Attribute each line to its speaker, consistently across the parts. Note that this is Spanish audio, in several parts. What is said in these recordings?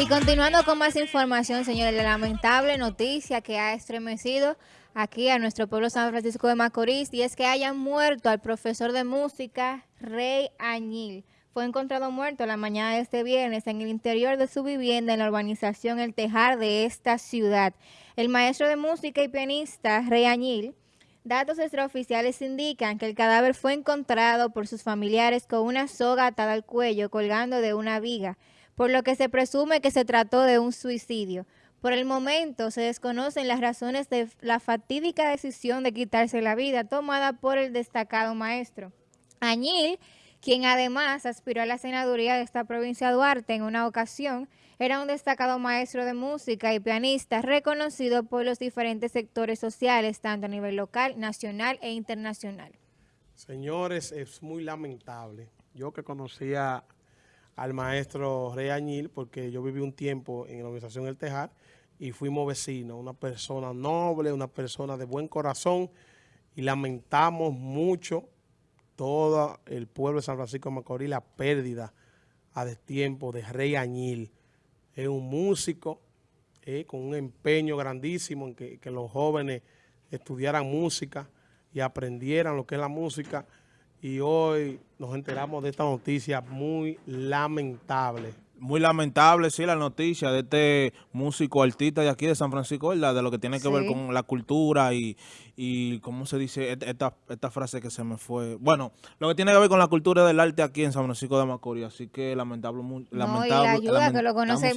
Speaker 1: Y continuando con más información, señores, la lamentable noticia que ha estremecido aquí a nuestro pueblo San Francisco de Macorís y es que hayan muerto al profesor de música Rey Añil. Fue encontrado muerto la mañana de este viernes en el interior de su vivienda en la urbanización El Tejar de esta ciudad. El maestro de música y pianista Rey Añil Datos extraoficiales indican que el cadáver fue encontrado por sus familiares con una soga atada al cuello colgando de una viga por lo que se presume que se trató de un suicidio. Por el momento se desconocen las razones de la fatídica decisión de quitarse la vida tomada por el destacado maestro. Añil, quien además aspiró a la senaduría de esta provincia de Duarte en una ocasión, era un destacado maestro de música y pianista reconocido por los diferentes sectores sociales, tanto a nivel local, nacional e internacional.
Speaker 2: Señores, es muy lamentable. Yo que conocía al maestro Rey Añil, porque yo viví un tiempo en la organización El Tejar y fuimos vecinos, una persona noble, una persona de buen corazón y lamentamos mucho todo el pueblo de San Francisco de Macorís la pérdida a destiempo de Rey Añil. Es un músico eh, con un empeño grandísimo en que, que los jóvenes estudiaran música y aprendieran lo que es la música y hoy nos enteramos de esta noticia muy lamentable.
Speaker 3: Muy lamentable, sí, la noticia de este músico artista de aquí de San Francisco, ¿verdad? De lo que tiene que ver con la cultura y, y ¿cómo se dice? Esta, esta frase que se me fue. Bueno, lo que tiene que ver con la cultura del arte aquí en San Francisco de Macorís. Así que lamentable, muy,
Speaker 1: no, y la ayuda que lo conoce,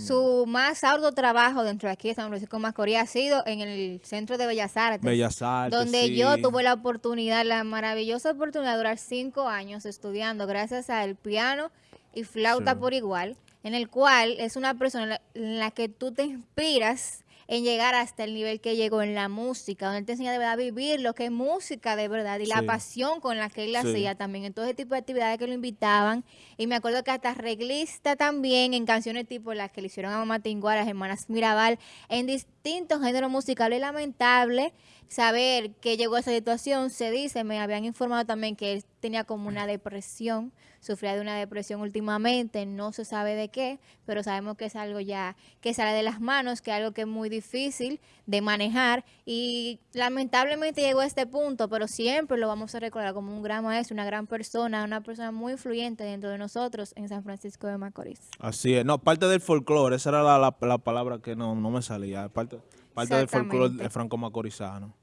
Speaker 1: su más arduo trabajo dentro de aquí de San Francisco de Macorís ha sido en el Centro de Bellas Artes.
Speaker 3: Bellas Artes,
Speaker 1: Donde yo tuve la oportunidad, la maravillosa oportunidad de durar cinco años estudiando gracias al piano y flauta por igual, en el cual es una persona en la que tú te inspiras en llegar hasta el nivel que llegó en la música, donde él te enseña de verdad a vivir lo que es música de verdad y la pasión con la que él la hacía también en todo ese tipo de actividades que lo invitaban. Y me acuerdo que hasta reglista también en canciones tipo las que le hicieron a Mamá Tingo, a las hermanas Mirabal, en distintos géneros musicales. Lamentable saber que llegó a esa situación. Se dice, me habían informado también que él tenía como una depresión, sufría de una depresión últimamente, no se sabe de qué, pero sabemos que es algo ya que sale de las manos, que es algo que es muy difícil de manejar y lamentablemente llegó a este punto, pero siempre lo vamos a recordar como un gran maestro, una gran persona, una persona muy influyente dentro de nosotros en San Francisco de Macorís.
Speaker 3: Así es, no, parte del folclore, esa era la, la, palabra que no, no me salía, parte, parte del folclore franco-macorizano,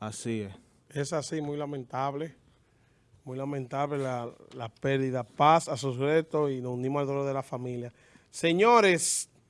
Speaker 3: así es.
Speaker 2: Es así, muy lamentable muy lamentable la, pérdida. Paz a sus retos y nos unimos al dolor de la familia. Señores,